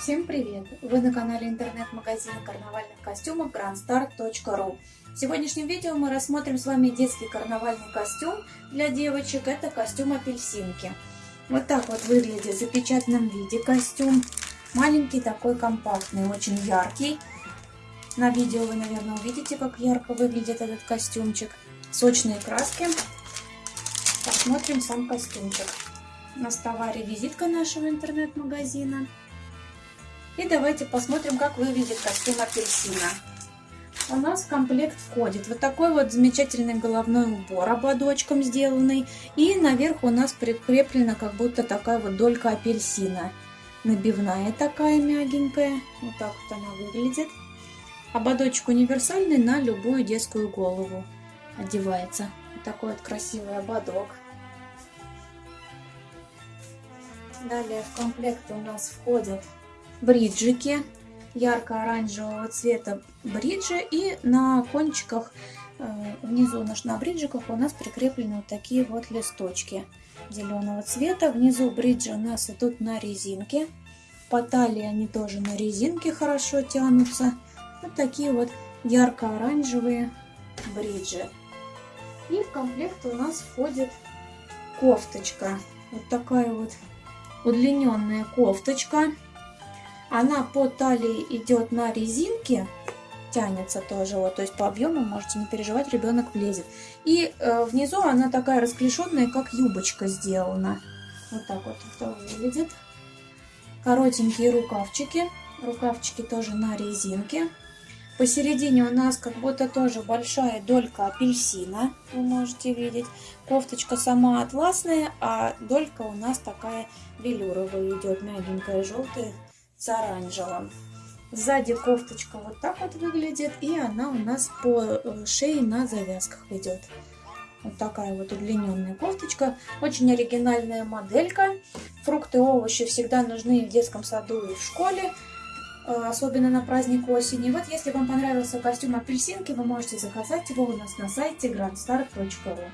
Всем привет! Вы на канале интернет-магазина карнавальных костюмов grandstar.ru В сегодняшнем видео мы рассмотрим с вами детский карнавальный костюм для девочек. Это костюм апельсинки. Вот так вот выглядит в запечатанном виде костюм. Маленький такой компактный, очень яркий. На видео вы, наверное, увидите, как ярко выглядит этот костюмчик. Сочные краски. Посмотрим сам костюмчик. В товаре визитка нашего интернет-магазина. И давайте посмотрим, как выглядит костюм апельсина. У нас в комплект входит вот такой вот замечательный головной убор ободочком сделанный. И наверх у нас прикреплена как будто такая вот долька апельсина. Набивная такая мягенькая. Вот так вот она выглядит. Ободочек универсальный на любую детскую голову одевается. Вот такой вот красивый ободок. Далее в комплект у нас входят бриджики ярко-оранжевого цвета бриджи и на кончиках э, внизу на бриджиках у нас прикреплены вот такие вот листочки зеленого цвета. Внизу бриджи у нас идут на резинке. По талии они тоже на резинке хорошо тянутся. Вот такие вот ярко-оранжевые бриджи. И в комплект у нас входит кофточка. Вот такая вот удлиненная кофточка она по талии идет на резинке, тянется тоже, вот, то есть по объему можете не переживать, ребенок влезет. И э, внизу она такая расклешенная, как юбочка сделана. Вот так вот это выглядит. Коротенькие рукавчики, рукавчики тоже на резинке. Посередине у нас как будто тоже большая долька апельсина, вы можете видеть. Кофточка сама атласная, а долька у нас такая велюровая идет, мягенькая, желтая, с оранжевым. Сзади кофточка вот так вот выглядит, и она у нас по э, шее на завязках идет. Вот такая вот удлиненная кофточка. Очень оригинальная моделька. Фрукты и овощи всегда нужны в детском саду и в школе. Э, особенно на праздник осени. Вот если вам понравился костюм апельсинки, вы можете заказать его у нас на сайте grandstar.ru.